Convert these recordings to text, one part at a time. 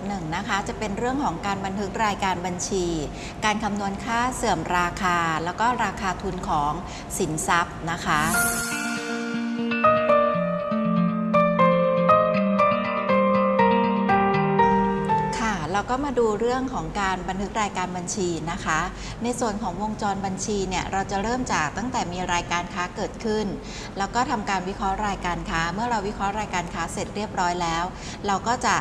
ำหรับหัวข้อ5.1นะคะ จะเป็นเรื่องของการบันทึกรายการบัญชี การคำนวณค่าเสื่อมราคา แล้วก็ราคาทุนของสินทรัพย์นะคะค่ะเราก็มาดูเรื่องของการบันทึกรายการบัญชีนะคะ ในส่วนของวงจรบัญชีเนี่ยเราจะเริ่มจากตั้งแต่มีรายการค้าเกิดขึ้น แล้วก็ทำการวิเคราะห์รายการค้า เมื่อเราวิเคราะห์รายการค้าเสร็จเรียบร้อยแล้ว เราก็จะ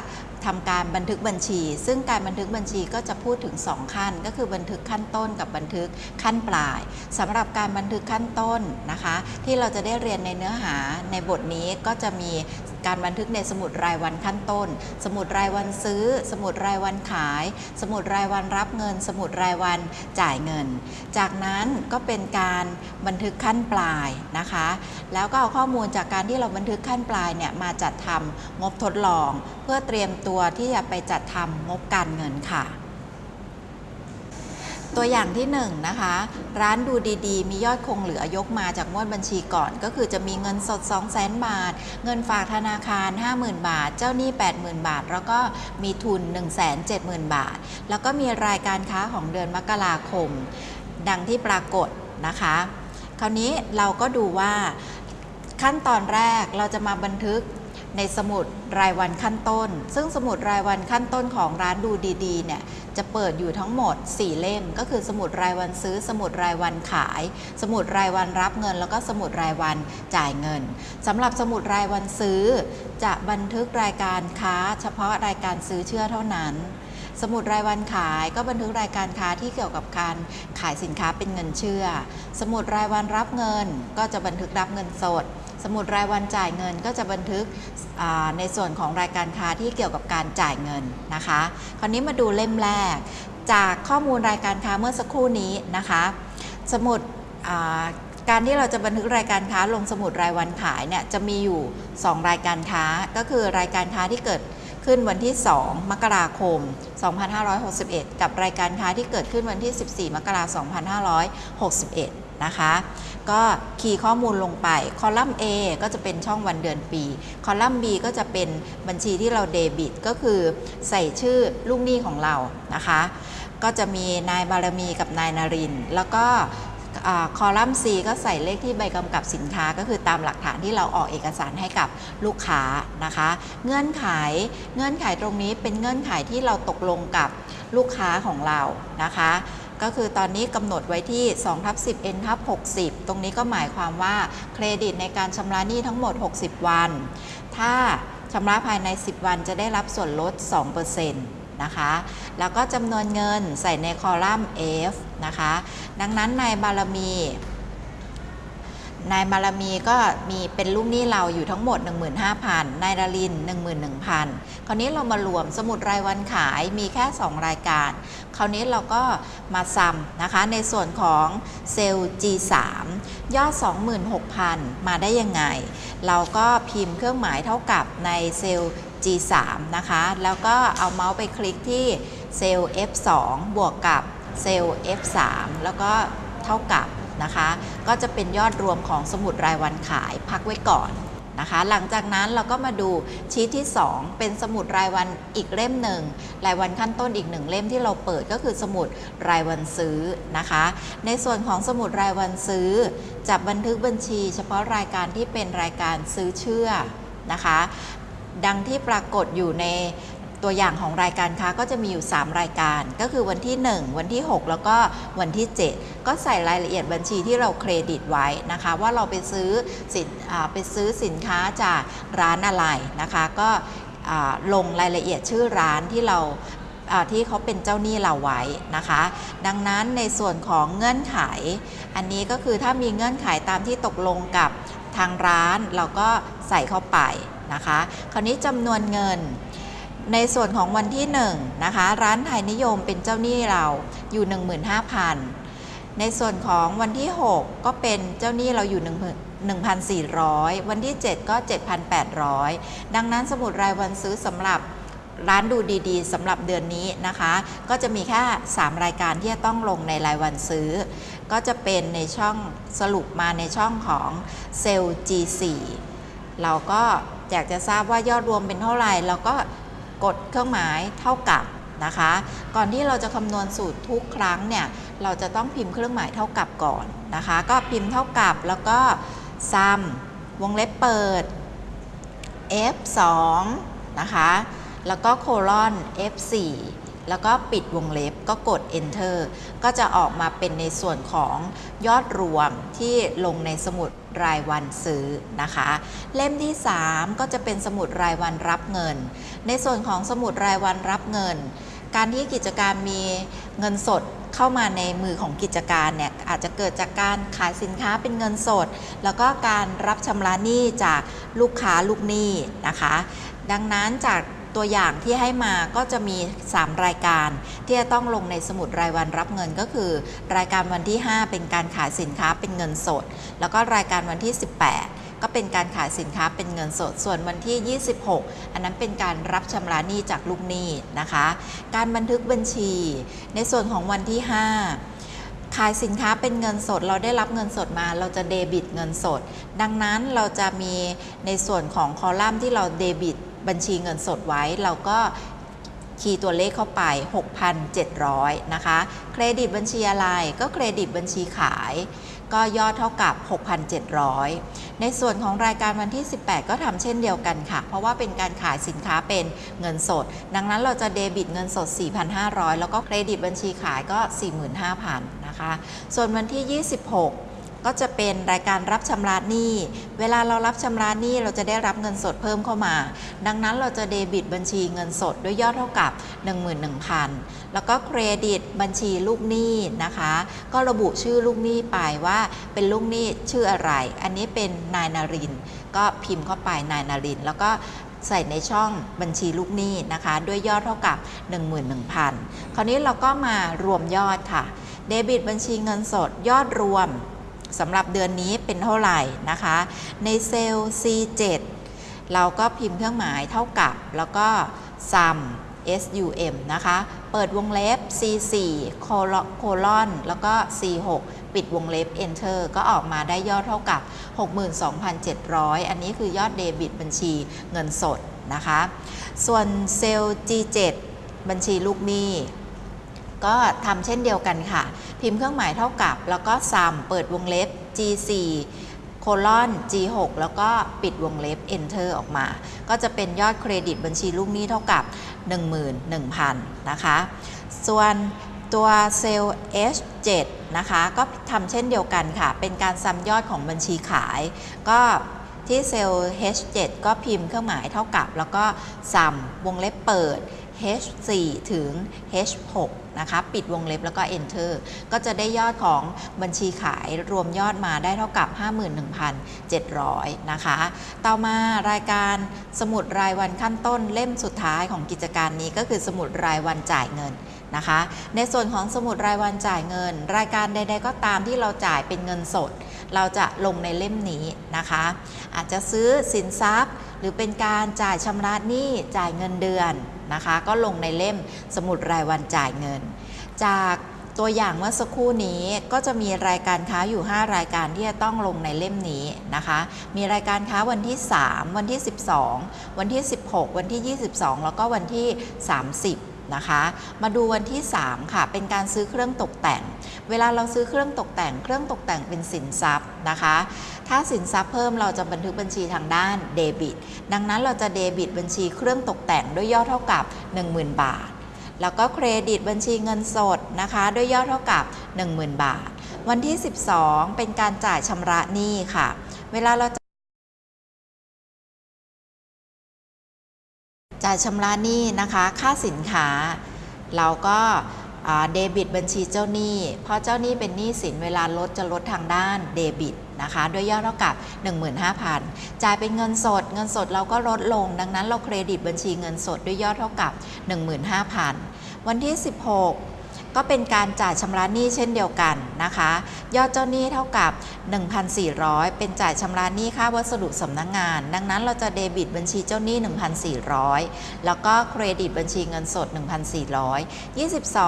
ทำการบันทึกบัญชี ซึ่งการบันทึกบัญชีก็จะพูดถึง 2 ขั้น ก็คือบันทึกขั้นต้นกับบันทึกขั้นปลายสำหรับการบันทึกขั้นต้นนะคะ ที่เราจะได้เรียนในเนื้อหาในบทนี้ก็จะมีการบันทึกในสมุดรายวันขั้นต้น สมุดรายวันซื้อ สมุดรายวันขาย สมุดรายวันรับเงิน สมุดรายวันจ่ายเงิน จากนั้นก็เป็นการบันทึกขั้นปลายนะคะ แล้วก็เอาข้อมูลจากการที่เราบันทึกขั้นปลายเนี่ยมาจัดทำงบทดลอง เพื่อเตรียมตัวที่จะไปจัดทำงบการเงินค่ะ ตัวอย่างที่1นงนะคะ ร้านดูดีๆ มียอดคงเหลือยกมาจากงวดบัญชีก่อน ก็คือจะมีเงินสด 2 0 0 0 0 0 บาท เงินฝากธนาคาร 50,000 บาท เจ้าหนี้ 80,000 บาท แล้วก็มีทุน 170,000 บาท แล้วก็มีรายการค้าของเดือนมกราคม ดังที่ปรากฏนะคะ คราวนี้เราก็ดูว่าขั้นตอนแรกเราจะมาบันทึก ในสมุดรายวันขั้นต้น ซึ่งสมุดรายวันขั้นต้นของร้านดูดีๆเนี่ยจะเปิดอยู่ทั้งหมด 4 เล่ม ก็คือสมุดรายวันซื้อ สมุดรายวันขาย สมุดรายวันรับเงิน แล้วก็สมุดรายวันจ่ายเงินสำหรับสมุดรายวันซื้อ จะบันทึกรายการค้า เฉพาะรายการซื้อเชื่อเท่านั้น สมุดรายวันขายก็บันทึกรายการค้าที่เกี่ยวกับการขายสินค้าเป็นเงินเชื่อ สมุดรายวันรับเงินก็จะบันทึกรับเงินสด มุดรายวันจ่ายเงิน ก็จะบันทึกในส่วนของรายการค้าที่เกี่ยวกับการจ่ายเงินนะคะ คราวนี้มาดูเล่มแรก จากข้อมูลรายการค้าเมื่อสักครู่นี้นะคะ สมุดการที่เราจะบันทึกรายการค้าลงสมุดรายวันขายเนี่ยจะมีอยู่ 2 รายการค้าก็คือรายการค้าที่เกิดขึ้นวันที่ 2 มกราคม 2561 กับรายการค้าที่เกิดขึ้นวันที่ 14 มกราคม 2561 นะคะ ก็คีย์ข้อมูลลงไป คอลัมน์ A ก็จะเป็นช่องวันเดือนปี คอลัมน์ B ก็จะเป็นบัญชีที่เราเดบิต ก็คือใส่ชื่อลูกหนี้ของเรานะคะ ก็จะมีนายบารมีกับนายนาริน แล้วก็คอลัมน์ C ก็ใส่เลขที่ใบกำกับสินค้าก็คือตามหลักฐานที่เราออกเอกสารให้กับลูกค้านะคะ เงื่อนไขเงื่อนไขตรงนี้เป็นเงื่อนไขที่เราตกลงกับลูกค้าของเรานะคะ ก็คือตอนนี้กำหนดไว้ที่2ทับ10 n ทับ60 ตรงนี้ก็หมายความว่าเครดิตในการชำระหนี้ทั้งหมด 60 วัน ถ้าชำระภายใน 10 วันจะได้รับส่วนลด 2%นะคะ แล้วก็จำนวนเงินใส่ในคอลัมน์ F นะคะ ดังนั้นนายบารมี นายบารมีก็มีเป็นลูกหนี้เราอยู่ทั้งหมด 15,000นายดาริน 11,000 คราวนี้เรามารวมสมุดรายวันขายมีแค่ 2 รายการ คราวนี้เราก็มาซ้ำนะคะในส่วนของเซลล์ G3 ยอด 26,000 มาได้ยังไง เราก็พิมพ์เครื่องหมายเท่ากับในเซลล์ G3 นะคะ แล้วก็เอาเมาส์ไปคลิกที่เซลล์ F2 บวกกับเซลล์ F3 แล้วก็เท่ากับ นะคะ ก็จะเป็นยอดรวมของสมุดรายวันขายพักไว้ก่อนนะคะ หลังจากนั้นเราก็มาดูชีทที่ 2 เป็นสมุดรายวันอีกเล่มหนึ่งรายวันขั้นต้นอีกหนึ่งเล่มที่เราเปิดก็คือสมุดรายวันซื้อนะคะ ในส่วนของสมุดรายวันซื้อจะบันทึกบัญชี เฉพาะรายการที่เป็นรายการซื้อเชื่อนะคะ ดังที่ปรากฏอยู่ใน ตัวอย่างของรายการค้าก็จะมีอยู่ 3 รายการ ก็คือวันที่ 1 วันที่ 6 แล้วก็วันที่ 7 ก็ใส่รายละเอียดบัญชีที่เราเครดิตไว้นะคะ ว่าเราไปซื้อสินไปซื้อสินค้าจากร้านอะไรนะคะ ก็ลงรายละเอียดชื่อร้านที่เราที่เขาเป็นเจ้าหนี้เราไว้นะคะ ดังนั้นในส่วนของเงื่อนไข อันนี้ก็คือถ้ามีเงื่อนไขตามที่ตกลงกับทางร้านเราก็ใส่เข้าไปนะคะ คราวนี้จำนวนเงิน ในส่วนของวันที่1นะคะร้านไทยนิยมเป็นเจ้าหนี้เราอยู่ 15,000 ในส่วนของวันที่ 6 ก็เป็นเจ้าหนี้เราอยู่ 1,400 วันที่ 7 ก็ 7,800 ดังนั้นสมุดรายวันซื้อสำหรับร้านดูดีๆสำหรับเดือนนี้นะคะ ก็จะมีแค่ 3 รายการที่จะต้องลงในรายวันซื้อ ก็จะเป็นในช่องสรุปมาในช่องของเซลล์ G4 เราก็อยากจะทราบว่ายอดรวมเป็นเท่าไหร่เราก็ กดเครื่องหมายเท่ากับนะคะ ก่อนที่เราจะคำนวณสูตรทุกครั้งเนี่ยเราจะต้องพิมพ์เครื่องหมายเท่ากับก่อนนะคะ ก็พิมพ์เท่ากับแล้วก็ซ้ำวงเล็บเปิด f2 นะคะ แล้วก็โคลอน f4 แล้วก็ปิดวงเล็บก็กด enter ก็จะออกมาเป็นในส่วนของยอดรวมที่ลงในสมุดรายวันซื้อนะคะ เล่มที่ 3 ก็จะเป็นสมุดรายวันรับเงิน ในส่วนของสมุดรายวันรับเงิน การที่กิจการมีเงินสดเข้ามาในมือของกิจการเนี่ยอาจจะเกิดจากการขายสินค้าเป็นเงินสด แล้วก็การรับชำระหนี้จากลูกค้าลูกหนี้นะคะ ดังนั้นจาก ตัวอย่างที่ให้มาก็จะมี 3 รายการที่จะต้องลงในสมุดรายวันรับเงินก็คือ รายการวันที่ 5 เป็นการขายสินค้าเป็นเงินสด แล้วก็รายการวันที่ 18ก็เป็นการขายสินค้าเป็นเงินสด ส่วนวันที่ 26 อันนั้นเป็นการรับชำระหนี้จากลูกหนี้นะคะ การบันทึกบัญชี ในส่วนของวันที่ 5 ขายสินค้าเป็นเงินสด เราได้รับเงินสดมา เราจะเดบิตเงินสด ดังนั้นเราจะมีในส่วนของคอลัมน์ที่เราเดบิต บัญชีเงินสดไว้ เราก็คีย์ตัวเลขเข้าไป 6,700 นะคะ เครดิตบัญชีอะไรก็เครดิตบัญชีขาย ก็ยอดเท่ากับ 6,700 ในส่วนของรายการวันที่ 18 ก็ทำเช่นเดียวกันค่ะ เพราะว่าเป็นการขายสินค้าเป็นเงินสด ดังนั้นเราจะเดบิตเงินสด 4,500 แล้วก็เครดิตบัญชีขายก็ 45,000 นะคะ ส่วนวันที่ 26 ก็จะเป็นรายการรับชำระหนี้ เวลาเรารับชำระหนี้เราจะได้รับเงินสดเพิ่มเข้ามา ดังนั้นเราจะเดบิตบัญชีเงินสดด้วยยอดเท่ากับ 11,000 แล้วก็เครดิตบัญชีลูกหนี้นะคะ ก็ระบุชื่อลูกหนี้ไปว่าเป็นลูกหนี้ชื่ออะไร อันนี้เป็นนายนาริน ก็พิมพ์เข้าไปนายนาริน แล้วก็ใส่ในช่องบัญชีลูกหนี้นะคะ ด้วยยอดเท่ากับ 11,000 คราวนี้เราก็มารวมยอดค่ะ เดบิตบัญชีเงินสดยอดรวม สำหรับเดือนนี้เป็นเท่าไหร่นะคะ ในเซลล์ C7 เราก็พิมพ์เครื่องหมายเท่ากับ แล้วก็ sum sum นะคะ เปิดวงเล็บ C4 โคลอนแล้วก็ C6 ปิดวงเล็บ enter ก็ออกมาได้ยอดเท่ากับ 62,700 อันนี้คือยอดเดบิตบัญชีเงินสดนะคะ ส่วนเซลล์ G7 บัญชีลูกหนี้ ก็ทำเช่นเดียวกันค่ะ พิมพ์เครื่องหมายเท่ากับ แล้วก็ sum เปิดวงเล็บ G4 โคลอน G6 แล้วก็ปิดวงเล็บ enter ออกมา ก็จะเป็นยอดเครดิตบัญชีลูกหนี้เท่ากับ 11,000 นะคะ ส่วนตัวเซลล์ H7 นะคะ ก็ทำเช่นเดียวกันค่ะ เป็นการซ้ำยอดของบัญชีขาย ก็ ที่เซลล์ H7 ก็พิมพ์เครื่องหมายเท่ากับ แล้วก็ซ้ำวงเล็บเปิด H4 ถึง H6 นะคะปิดวงเล็บแล้วก็ Enter ก็จะได้ยอดของบัญชีขายรวมยอดมาได้เท่ากับ 51,700 นะคะ ต่อมารายการสมุดรายวันขั้นต้นเล่มสุดท้ายของกิจการนี้ก็คือสมุดรายวันจ่ายเงินนะคะ ในส่วนของสมุดรายวันจ่ายเงิน รายการใด ๆ ก็ตามที่เราจ่ายเป็นเงินสด เราจะลงในเล่มนี้นะคะ อาจจะซื้อสินทรัพย์ หรือเป็นการจ่ายชำระหนี้จ่ายเงินเดือนนะคะ ก็ลงในเล่มสมุดรายวันจ่ายเงิน จากตัวอย่างเมื่อสักครู่นี้ก็จะมีรายการค้าอยู่ 5 รายการที่จะต้องลงในเล่มนี้นะคะ มีรายการค้าวันที่ 3 วันที่ 12 วันที่ 16 วันที่ 22 แล้วก็วันที่ 30 นะคะ มาดูวันที่ 3 ค่ะ เป็นการซื้อเครื่องตกแต่ง เวลาเราซื้อเครื่องตกแต่ง เครื่องตกแต่งเป็นสินทรัพย์นะคะ ถ้าสินทรัพย์เพิ่มเราจะบันทึกบัญชีทางด้านเดบิต ดังนั้นเราจะเดบิตบัญชีเครื่องตกแต่งด้วยยอดเท่ากับ 10,000 บาท แล้วก็เครดิตบัญชีเงินสดนะคะด้วยยอดเท่ากับ 10,000 บาท วันที่ 12 เป็นการจ่ายชำระหนี้ค่ะ เวลาเรา จ่ายชำระหนี้นะคะค่าสินค้า เราก็เดบิตบัญชีเจ้าหนี้เพราะเจ้าหนี้เป็นหนี้สินเวลาลดจะลดทางด้านเดบิตนะคะด้วยยอดเท่ากับ 15,000 จ่ายเป็นเงินสด เงินสดเราก็ลดลง ดังนั้นเราเครดิตบัญชีเงินสดด้วยยอดเท่ากับ 15,000 วันที่ 16 ก็เป็นการจ่ายชำระหนี้เช่นเดียวกันนะคะ ยอดเจ้าหนี้เท่ากับ 1,400 เป็นจ่ายชำระหนี้ค่าวัสดุสำนักงงาน ดังนั้นเราจะเดบิตบัญชีเจ้าหนี้ 1,400 แล้วก็เครดิตบัญชีเงินสด 1,400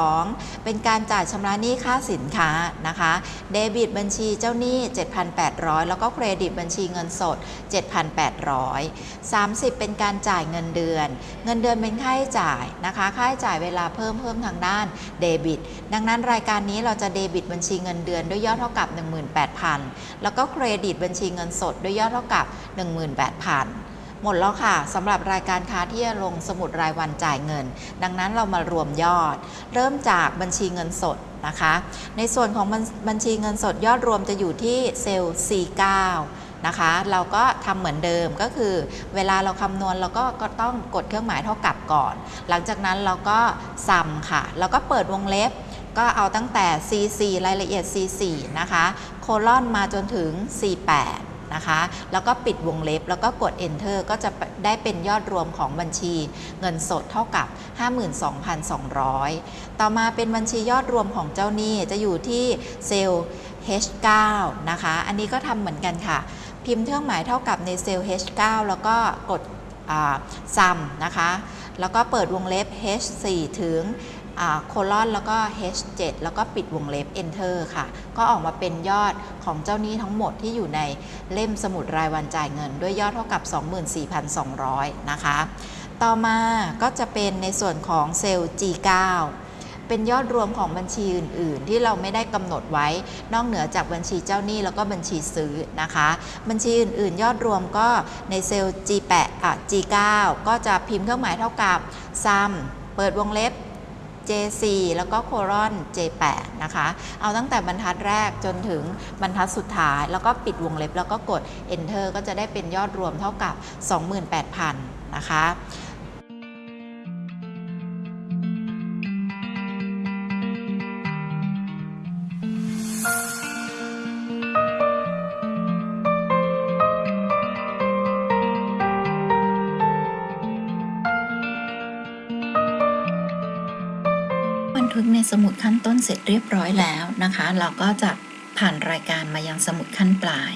22 เป็นการจ่ายชำระหนี้ค่าสินค้านะคะ เดบิตบัญชีเจ้าหนี้ 7,800 แล้วก็เครดิตบัญชีเงินสด 7,800 30 เป็นการจ่ายเงินเดือน เงินเดือนเป็นค่าใช้จ่ายนะคะ ค่าใช้จ่ายเวลาเพิ่มเพิ่มทางด้านเดบิตดังนั้นรายการนี้เราจะเดบิตบัญชีเงินเดือนด้วยยอดเท่ากับ 18,000 แล้วก็เครดิตบัญชีเงินสดด้วยยอดเท่ากับ 18,000 หมดแล้วค่ะสำหรับรายการค้าที่จะลงสมุดรายวันจ่ายเงิน ดังนั้นเรามารวมยอด เริ่มจากบัญชีเงินสดนะคะ ในส่วนของบัญบัญชีเงินสดยอดรวมจะอยู่ที่เซลล์ C9 นะคะ เราก็ทำเหมือนเดิมก็คือ เวลาเราคำนวณเราก็ก็ต้องกดเครื่องหมายเท่ากับก่อน หลังจากนั้นเราก็ซัมค่ะ แล้วก็เปิดวงเล็บ ก็เอาตั้งแต่ C4 รายละเอียด C4 นะคะ โคลอนมาจนถึง C8 นะคะ แล้วก็ปิดวงเล็บแล้วก็กด enter ก็จะได้เป็นยอดรวมของบัญชีเงินสดเท่ากับ 52,200 ต่อมาเป็นบัญชียอดรวมของเจ้าหนี้จะอยู่ที่เซลล์ H9 นะคะ อันนี้ก็ทำเหมือนกันค่ะ พิมพ์เครื่องหมายเท่ากับในเซลล์ H9 แล้วก็กดซัมนะคะ แล้วก็เปิดวงเล็บ H4 ถึงโคลอนแล้วก็ H7 แล้วก็ปิดวงเล็บ Enter ค่ะ ก็ออกมาเป็นยอดของเจ้าหนี้ทั้งหมดที่อยู่ในเล่มสมุดรายวันจ่ายเงิน ด้วยยอดเท่ากับ 24,200 นะคะ ต่อมาก็จะเป็นในส่วนของเซลล์ G9 เป็นยอดรวมของบัญชีอื่น ๆ ที่เราไม่ได้กำหนดไว้ นอกเหนือจากบัญชีเจ้าหนี้แล้วก็บัญชีซื้อนะคะ บัญชีอื่น ๆ ยอดรวมก็ในเซลล์ G8 อะ G9 ก็จะพิมพ์เครื่องหมายเท่ากับ sum เปิดวงเล็บ J4 แล้วก็โคลอน J8 นะคะ เอาตั้งแต่บรรทัดแรกจนถึงบรรทัดสุดท้าย แล้วก็ปิดวงเล็บแล้วก็กด Enter ก็จะได้เป็นยอดรวมเท่ากับ 28,000 นะคะ สมุดขั้นต้นเสร็จเรียบร้อยแล้วนะคะ เราก็จะผ่านรายการมายังสมุดขั้นปลาย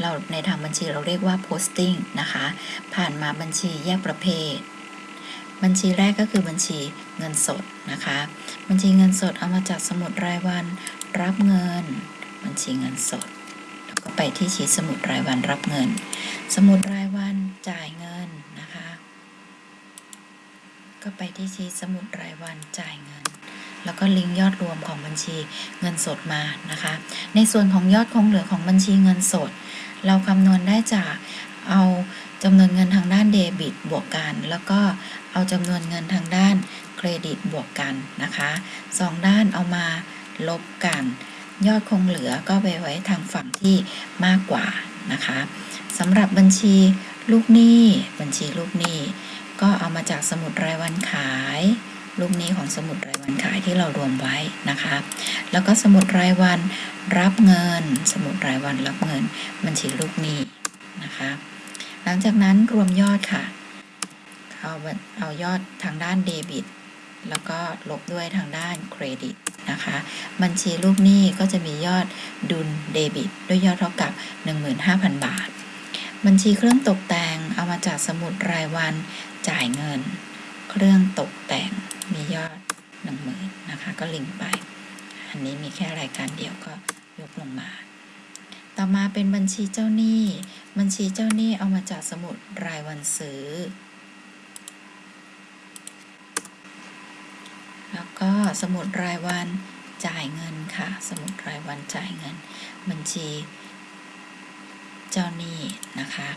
เราในทางบัญชีเราเรียกว่า posting นะคะ ผ่านมาบัญชีแยกประเภท บัญชีแรกก็คือบัญชีเงินสดนะคะ บัญชีเงินสดเอามาจากสมุดรายวัน รับเงิน บัญชีเงินสด แล้วก็ไปที่ชีสมุดรายวันรับเงิน สมุดรายวันจ่ายเงินนะคะ ก็ไปที่ชีสมุดรายวันจ่ายเงิน แล้วก็ลิงก์ยอดรวมของบัญชีเงินสดมานะคะ ในส่วนของยอดคงเหลือของบัญชีเงินสด เราคำนวณได้จากเอาจำนวนเงินทางด้านเดบิตบวกกัน แล้วก็เอาจำนวนเงินทางด้านเครดิตบวกกันนะคะสองด้านเอามาลบกัน ยอดคงเหลือก็ไปไว้ทางฝั่งที่มากกว่านะคะสำหรับบัญชีลูกหนี้ บัญชีลูกหนี้ ก็เอามาจากสมุดรายวันขาย ลูกนี้ของสมุดรายวันขายที่เรารวมไว้นะคะ แล้วก็สมุดรายวันรับเงิน สมุดรายวันรับเงิน บัญชีลูกนี้นะคะ หลังจากนั้นรวมยอดค่ะ เอาเอายอดทางด้านเดบิต แล้วก็ลบด้วยทางด้านเครดิตนะคะ บัญชีลูกหนี้ก็จะมียอดดุลเดบิต ด้วยยอดเท่ากับ 15,000 บาท บัญชีเครื่องตกแต่งเอามาจากสมุดรายวันจ่ายเงิน เครื่องตก ด10,000นะคะก็ลิงก์ไป อันนี้มีแค่รายการเดียวก็ยกลงมา ต่อมาเป็นบัญชีเจ้าหนี้ บัญชีเจ้าหนี้เอามาจากสมุดรายวันซื้อ แล้วก็สมุดรายวันจ่ายเงินค่ะ สมุดรายวันจ่ายเงิน บัญชีเจ้าหนี้นะคะ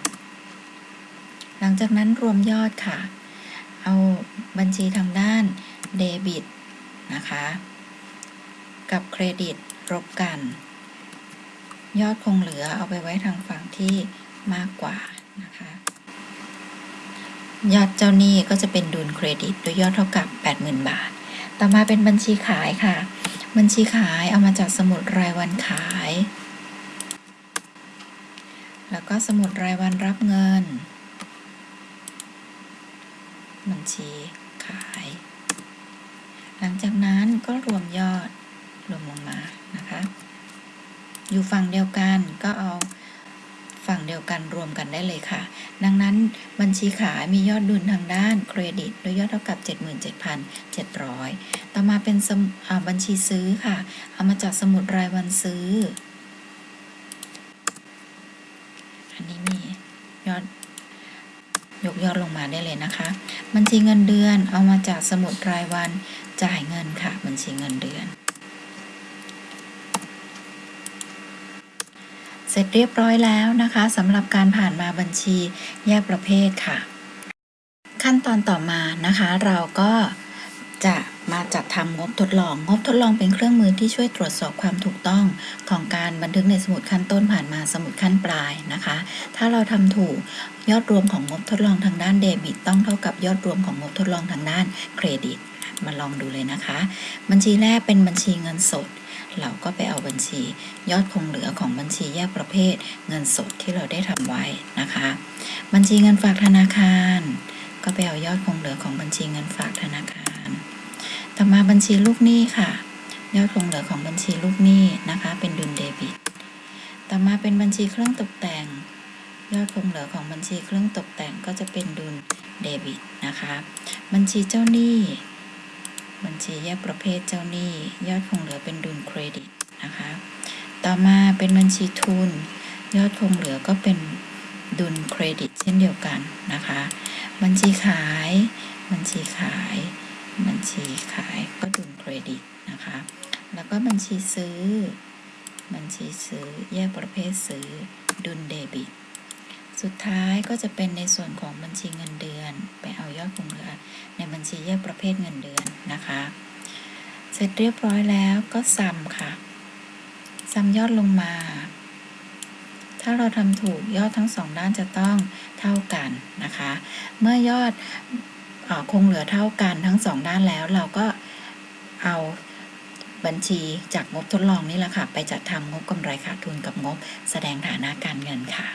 หลังจากนั้นรวมยอดค่ะ เอาบัญชีทางด้านเดบิต นะคะ กับเครดิตรบกัน ยอดคงเหลือเอาไปไว้ทางฝั่งที่มากกว่านะคะ ยอดเจ้าหนี้ก็จะเป็นดุลเครดิตโดยยอดเท่ากับ 80,000 บาท ต่อมาเป็นบัญชีขายค่ะ บัญชีขายเอามาจากสมุดรายวันขาย แล้วก็สมุดรายวันรับเงิน บัญชีขาย หลังจากนั้นก็รวมยอดรวมลงมานะคะ อยู่ฝั่งเดียวกันก็เอาฝั่งเดียวกันรวมกันได้เลยค่ะ ดังนั้นบัญชีขายมียอดดุลทางด้านเครดิตโดยยอดเท่ากับ 77,700 ต่อมาเป็นสมอ่าบัญชีซื้อค่ะ เอามาจากสมุดรายวันซื้อ อันนี้มียอดยกยอดลงมาได้เลยนะคะ บัญชีเงินเดือนเอามาจากสมุดรายวัน จ่ายเงินค่ะ บัญชีเงินเดือน เสร็จเรียบร้อยแล้วนะคะสำหรับการผ่านมาบัญชีแยกประเภทค่ะ ขั้นตอนต่อมานะคะ เราก็จะมาจัดทำงบทดลอง งบทดลองเป็นเครื่องมือที่ช่วยตรวจสอบความถูกต้องของการบันทึกในสมุดขั้นต้นผ่านมาสมุดขั้นปลายนะคะ ถ้าเราทำถูกยอดรวมของงบทดลองทางด้านเดบิต ต้องเท่ากับยอดรวมของงบทดลองทางด้านเครดิต มาลองดูเลยนะคะ บัญชีแรกเป็นบัญชีเงินสด เราก็ไปเอาบัญชียอดคงเหลือของบัญชีแยกประเภท เงินสดที่เราได้ทำไว้นะคะ บัญชีเงินฝากธนาคาร ก็ไปเอายอดคงเหลือของบัญชีเงินฝากธนาคาร ต่อมาบัญชีลูกหนี้ค่ะ ยอดคงเหลือของบัญชีลูกหนี้นะคะ เป็นดุลเดบิต ต่อมาเป็นบัญชีเครื่องตกแต่ง ยอดคงเหลือของบัญชีเครื่องตกแต่งก็จะเป็นดุลเดบิตนะคะ บัญชีเจ้าหนี้ บัญชีแยกประเภทเจ้าหนี้ ยอดคงเหลือเป็นดุลเครดิตนะคะ ต่อมาเป็นบัญชีทุน ยอดคงเหลือก็เป็นดุลเครดิตเช่นเดียวกันนะคะ บัญชีขาย บัญชีขาย บัญชีขายก็ดุลเครดิตนะคะ แล้วก็บัญชีซื้อ บัญชีซื้อแยกประเภทซื้อดุลเดบิต สุดท้ายก็จะเป็นในส่วนของบัญชีเงินเดือน ไปเอายอดคงเหลือ ในบัญชีแยกประเภทเงินเดือนนะคะ เสร็จเรียบร้อยแล้วก็ซัมค่ะซัมยอดลงมา ถ้าเราทำถูกยอดทั้งสองด้านจะต้องเท่ากันนะคะ เมื่อยอดออคงเหลือเท่ากันทั้งสองด้านแล้วเราก็เอาบัญชีจากงบทดลองนี่แหละค่ะ ไปจัดทำงบกำไรขาดทุนกับงบแสดงฐานะการเงินค่ะ